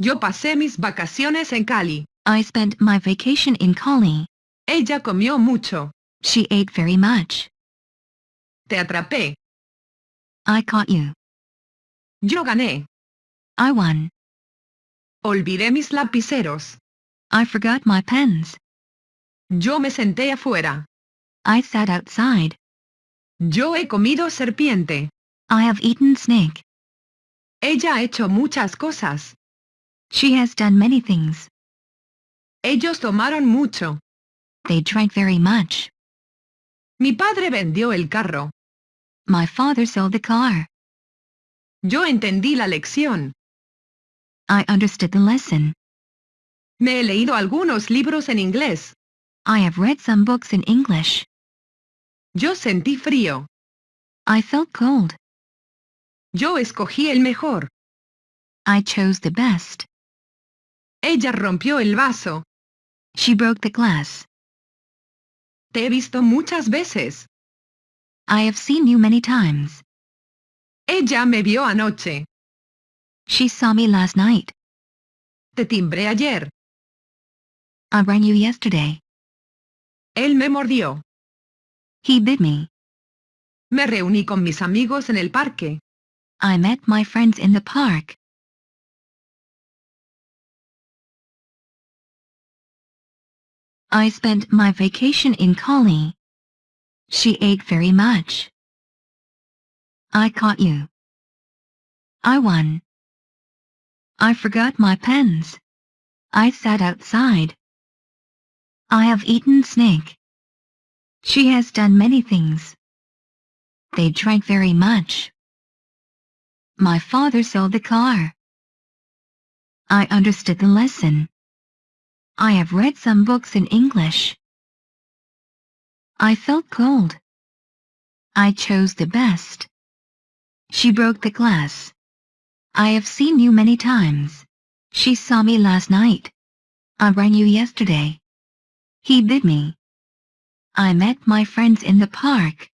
Yo pasé mis vacaciones en Cali. I spent my vacation in Cali. Ella comió mucho. She ate very much. Te atrapé. I caught you. Yo gané. I won. Olvidé mis lapiceros. I forgot my pens. Yo me senté afuera. I sat outside. Yo he comido serpiente. I have eaten snake. Ella ha hecho muchas cosas. She has done many things. Ellos tomaron mucho. They drank very much. Mi padre vendió el carro. My father sold the car. Yo entendí la lección. I understood the lesson. Me he leído algunos libros en inglés. I have read some books in English. Yo sentí frío. I felt cold. Yo escogí el mejor. I chose the best. Ella rompió el vaso. She broke the glass. Te he visto muchas veces. I have seen you many times. Ella me vio anoche. She saw me last night. Te timbré ayer. I rang you yesterday. Él me mordió. He bit me. Me reuní con mis amigos en el parque. I met my friends in the park. I spent my vacation in Cali. She ate very much. I caught you. I won. I forgot my pens. I sat outside. I have eaten snake. She has done many things. They drank very much. My father sold the car. I understood the lesson. I have read some books in English. I felt cold. I chose the best. She broke the glass. I have seen you many times. She saw me last night. I rang you yesterday. He bid me. I met my friends in the park.